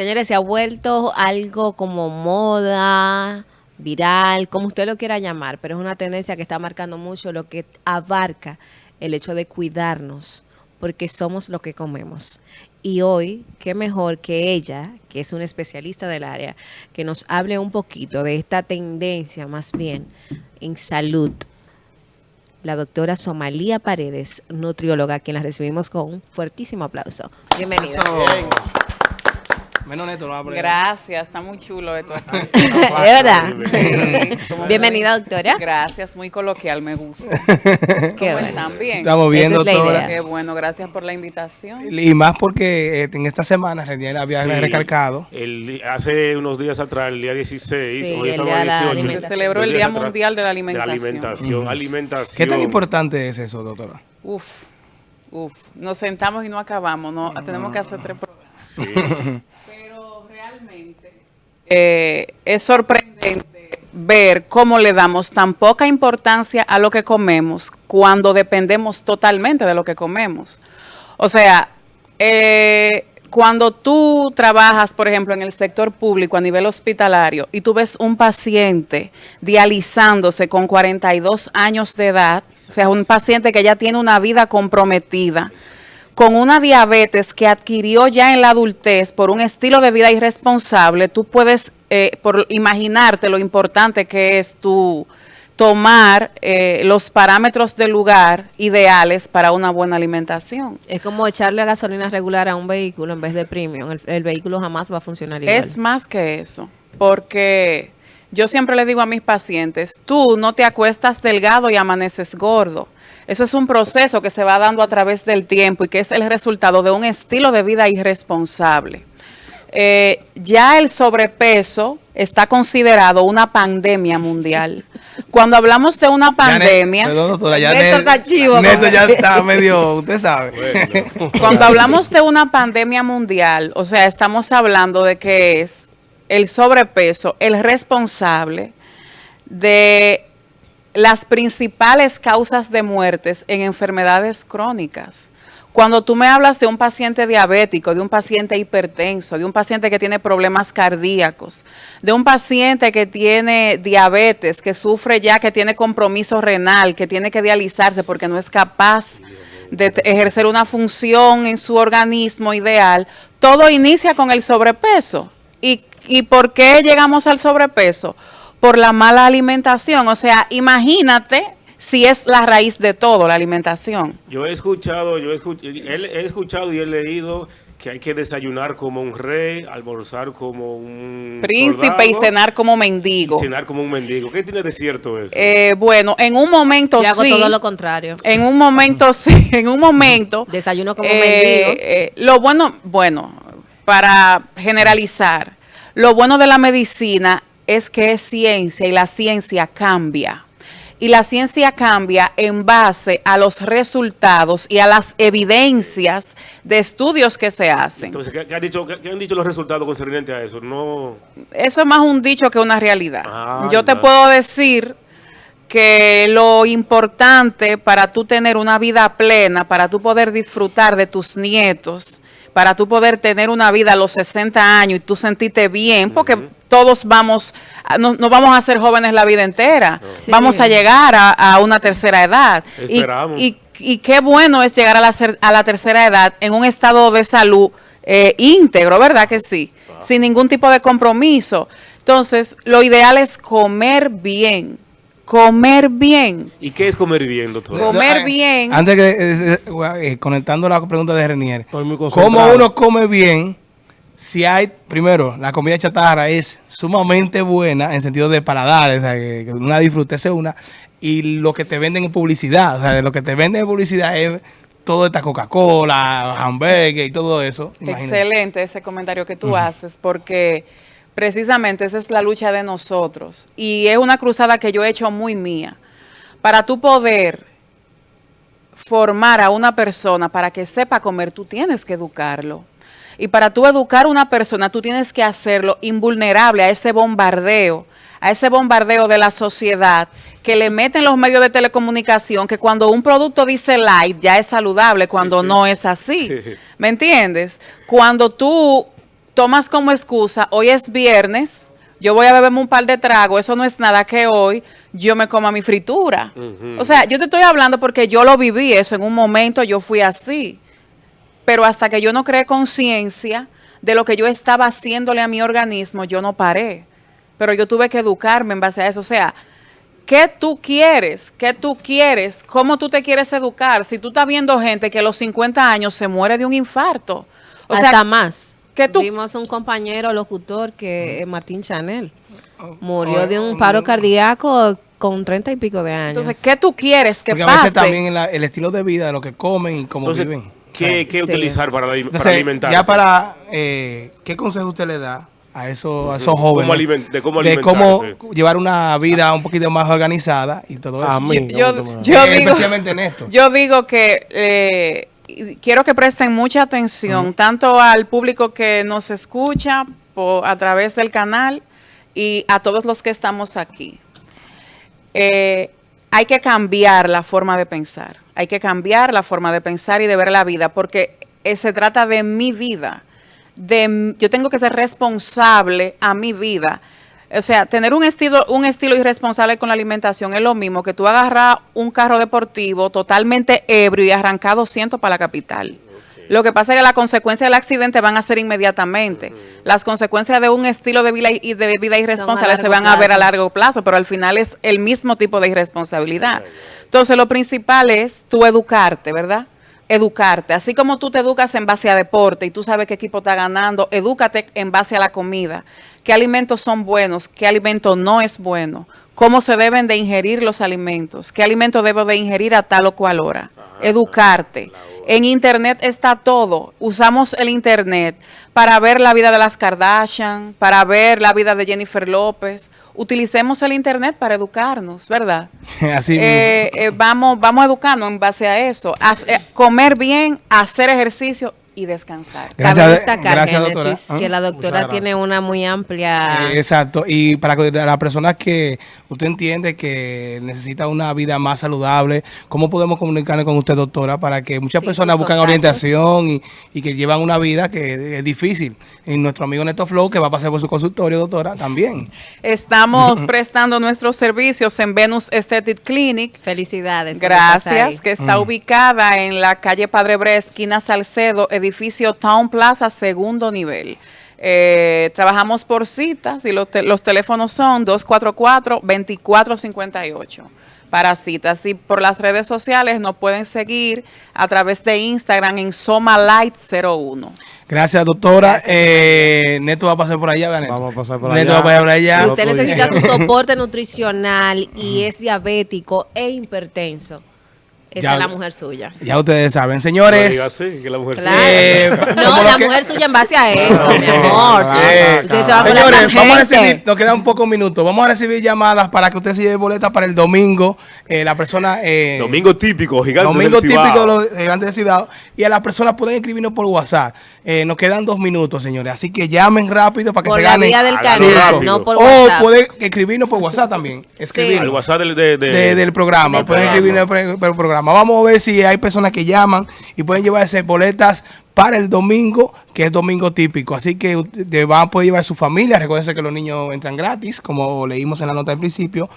Señores, se ha vuelto algo como moda, viral, como usted lo quiera llamar, pero es una tendencia que está marcando mucho lo que abarca el hecho de cuidarnos, porque somos lo que comemos. Y hoy, qué mejor que ella, que es una especialista del área, que nos hable un poquito de esta tendencia más bien en salud. La doctora Somalía Paredes, nutrióloga, quien la recibimos con un fuertísimo aplauso. Bienvenida. Menos neto lo va a poner. Gracias, está muy chulo esto. ¿Es verdad? Bienvenida, doctora. Gracias, muy coloquial, me gusta. Qué ¿Cómo bueno. están? Bien. Estamos bien, Esa doctora. Qué bueno, gracias por la invitación. Y más porque eh, en esta semana Renier había Sí. recalcado. El hace unos días atrás, el día 16, Sí, hoy el estamos día de la 18. alimentación. Se celebró el Día Mundial de la De la Alimentación. alimentación, alimentación. ¿Qué tan importante es eso, doctora? Uf, uf. Nos sentamos y no acabamos, no, tenemos que hacer tres programas. Sí. Eh, es sorprendente ver cómo le damos tan poca importancia a lo que comemos cuando dependemos totalmente de lo que comemos. O sea, eh, cuando tú trabajas, por ejemplo, en el sector público a nivel hospitalario y tú ves un paciente dializándose con 42 años de edad, o sea, un paciente que ya tiene una vida comprometida, con una diabetes que adquirió ya en la adultez por un estilo de vida irresponsable, tú puedes eh, por imaginarte lo importante que es tu tomar eh, los parámetros del lugar ideales para una buena alimentación. Es como echarle gasolina regular a un vehículo en vez de premium. El, el vehículo jamás va a funcionar igual. Es más que eso, porque yo siempre le digo a mis pacientes, tú no te acuestas delgado y amaneces gordo. Eso es un proceso que se va dando a través del tiempo y que es el resultado de un estilo de vida irresponsable. Eh, ya el sobrepeso está considerado una pandemia mundial. Cuando hablamos de una pandemia, Ya ne- Perdón, doctora, ya Neto ne- está chivo, Neto ya está medio, usted sabe. Bueno. Cuando hablamos de una pandemia mundial, o sea, estamos hablando de que es el sobrepeso el responsable de las principales causas de muertes en enfermedades crónicas. Cuando tú me hablas de un paciente diabético, de un paciente hipertenso, de un paciente que tiene problemas cardíacos, de un paciente que tiene diabetes, que sufre ya, que tiene compromiso renal, que tiene que dializarse porque no es capaz de ejercer una función en su organismo ideal, todo inicia con el sobrepeso. ¿Y, ¿Y por qué llegamos al sobrepeso? Por la mala alimentación. O sea, imagínate si es la raíz de todo, la alimentación. Yo he escuchado, yo he, escuch- él- he escuchado y he leído que hay que desayunar como un rey, almorzar como un Príncipe y cenar como y mendigo. cenar como un mendigo. ¿Qué tiene de cierto eso? Eh, bueno, en un momento Yo hago sí. todo lo contrario. En un momento sí, en un momento. Desayuno como eh, mendigo. eh, lo bueno, bueno, para generalizar, lo bueno de la medicina es que es ciencia y la ciencia cambia. Y la ciencia cambia en base a los resultados y a las evidencias de estudios que se hacen. Entonces, ¿qué, qué han dicho, qué, qué han dicho los resultados concernientes a eso? No. Eso es más un dicho que una realidad. Ah, Yo te puedo decir que lo importante para tú tener una vida plena, para tú poder disfrutar de tus nietos, para tú poder tener una vida a los 60 años y tú sentirte bien, porque todos vamos, a- no, no vamos a ser jóvenes la vida entera, Sí. vamos a llegar a, a una tercera edad. Y, Esperamos. y- y qué bueno es llegar a la, a la tercera edad en un estado de salud eh, íntegro, ¿verdad que sí? Sin ningún tipo de compromiso. Entonces, lo ideal es comer bien, comer bien. ¿Y qué es comer bien, doctor? Comer Eh, bien. Antes que, eh, eh, conectando la pregunta de Renier, Estoy muy concentrado. ¿cómo uno come bien si hay, primero, la comida chatarra es sumamente buena en sentido de paladar, o sea, que, una disfrutese una, y lo que te venden en publicidad, o sea, de lo que te venden en publicidad es todo esta Coca-Cola, hamburgues y todo eso. imagínate. Excelente ese comentario que tú haces, porque precisamente esa es la lucha de nosotros. Y es una cruzada que yo he hecho muy mía. Para tú poder formar a una persona para que sepa comer, tú tienes que educarlo. Y para tú educar a una persona, tú tienes que hacerlo invulnerable a ese bombardeo, a ese bombardeo de la sociedad que le meten los medios de telecomunicación, que cuando un producto dice light ya es saludable, cuando sí. no es así. Sí. ¿Me entiendes? Cuando tú tomas como excusa, hoy es viernes, yo voy a beberme un par de tragos, eso no es nada que hoy yo me coma mi fritura. O sea, yo te estoy hablando porque yo lo viví eso, en un momento yo fui así. Pero hasta que yo no creé conciencia de lo que yo estaba haciéndole a mi organismo, yo no paré. Pero yo tuve que educarme en base a eso. O sea, ¿qué tú quieres? ¿Qué tú quieres? ¿Cómo tú te quieres educar? Si tú estás viendo gente que a los 50 años se muere de un infarto. O Hasta sea, más. Que tú- Vimos un compañero locutor que es Martín Chanel. Murió Oh, de un oh, paro cardíaco con treinta y pico de años. entonces, ¿qué tú quieres que Porque a pase? veces también la- el estilo de vida, de lo que comen y cómo Entonces, viven. ¿qué, qué Sí. utilizar para, para Entonces, alimentarse? ya para, eh, ¿qué consejo usted le da a esos, a esos jóvenes? ¿Cómo aliment- de cómo de cómo llevar una vida un poquito más organizada y todo eso. A mí. yo, Eh, digo, especialmente en esto. yo digo que eh, quiero que presten mucha atención tanto al público que nos escucha a través del canal y a todos los que estamos aquí. Eh, hay que cambiar la forma de pensar. Hay que cambiar la forma de pensar y de ver la vida porque eh, se trata de mi vida. De, yo tengo que ser responsable a mi vida. O sea, tener un estilo, un estilo irresponsable con la alimentación es lo mismo que tú agarrar un carro deportivo totalmente ebrio y arrancar 200 para la capital. Lo que pasa es que las consecuencias del accidente van a ser inmediatamente. Las consecuencias de un estilo de vida, y de vida irresponsable se van a ver a largo plazo, pero al final es el mismo tipo de irresponsabilidad. Entonces, lo principal es tú educarte, ¿verdad? Educarte. Así como tú te educas en base a deporte y tú sabes qué equipo está ganando, edúcate en base a la comida. ¿Qué alimentos son buenos? ¿Qué alimento no es bueno? ¿Cómo se deben de ingerir los alimentos? ¿Qué alimento debo de ingerir a tal o cual hora? Educarte. En internet está todo. Usamos el internet para ver la vida de las Kardashian, para ver la vida de Jennifer López. Utilicemos el internet para educarnos, ¿verdad? Así Eh, eh, vamos, vamos a educarnos en base a eso. Eh, comer bien, hacer ejercicio y descansar. Gracias, Cabe destacar, gracias, Génesis, doctora. que la doctora tiene una muy amplia... Eh, exacto. Y para que- las personas que usted entiende que necesita una vida más saludable, ¿cómo podemos comunicarnos con usted, doctora, para que muchas Sí, personas buscan contactos. orientación y, y que llevan una vida que es difícil? Y nuestro amigo Neto Flow, que va a pasar por su consultorio, doctora, también. Estamos prestando nuestros servicios en Venus Aesthetic Clinic. Felicidades. Gracias, que está ubicada en la calle Padre Bre, esquina Salcedo, edificio Town Plaza, segundo nivel. Eh, trabajamos por citas y los, te- los teléfonos son 244-2458 para citas. Y por las redes sociales nos pueden seguir a través de Instagram en SomaLight01. Gracias, doctora. Eh, Neto va a pasar por allá, ¿verdad, Neto? Vamos a pasar por Neto allá. va a pasar por allá. Si usted necesita su soporte nutricional y es diabético e hipertenso, esa Ya- es la mujer suya. Ya ustedes saben. No Señores, diga así, que la mujer Claro. Eh, no, la que- mujer suya en base a eso, mi amor. Eh, se va señores, vamos a recibir, nos quedan pocos minutos, vamos a recibir llamadas para que usted se lleve boleta para el domingo. Eh, la persona... eh, Domingo típico, gigante Domingo del típico de los gigantes de Cibao. Y a las personas pueden escribirnos por WhatsApp. Eh, nos quedan dos minutos, señores. Así que llamen rápido para que Por se ganen. del canal, no por o pueden escribirnos por WhatsApp también. Escribirnos. Al WhatsApp del, de, de- de- del programa. Del pueden programa. escribirnos por el, por el programa. Vamos a ver si hay personas que llaman y pueden llevarse boletas para el domingo, que es domingo típico. Así que ustedes van a poder llevar a su familia. Recuerden que los niños entran gratis, como leímos en la nota del principio.